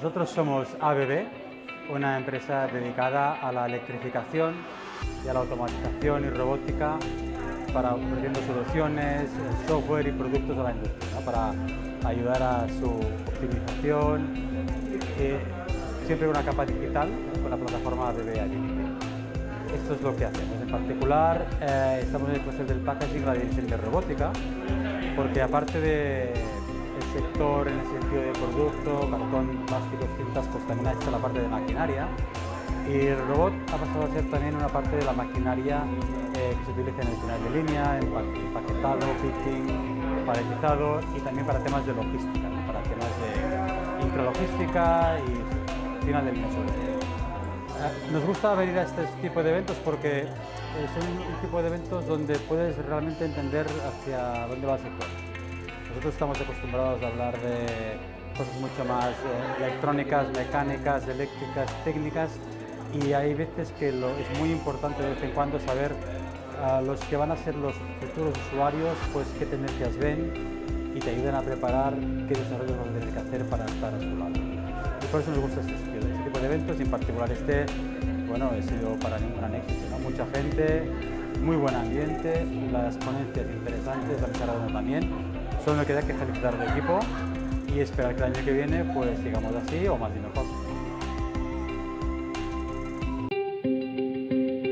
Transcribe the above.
Nosotros somos ABB, una empresa dedicada a la electrificación y a la automatización y robótica para ofreciendo soluciones, software y productos a la industria, para ayudar a su optimización, eh, siempre una capa digital con la plataforma ABB Agility. Esto es lo que hacemos. En particular, eh, estamos en el proceso del packaging, la división de robótica, porque aparte de sector en el sentido de producto, cartón, plástico, cintas, pues también ha hecho la parte de maquinaria. Y el robot ha pasado a ser también una parte de la maquinaria eh, que se utiliza en el final de línea, empaquetado, fitting, paletizado y también para temas de logística, para temas de intralogística y final del mes. Eh, nos gusta venir a este tipo de eventos porque eh, son un tipo de eventos donde puedes realmente entender hacia dónde va el sector. Nosotros estamos acostumbrados a hablar de cosas mucho más eh, electrónicas, mecánicas, eléctricas, técnicas y hay veces que es muy importante de vez en cuando saber a los que van a ser los futuros usuarios pues qué tendencias ven y te ayudan a preparar qué desarrollos van a tener que hacer para estar a su lado. Y por eso nos gusta este, este tipo de eventos y en particular este, bueno, ha sido para mí un gran éxito. Mucha gente, muy buen ambiente, las ponencias interesantes, la mesa también Solo queda que felicitar al equipo y esperar que el año que viene pues sigamos así o más y mejor.